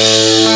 Música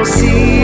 consigo.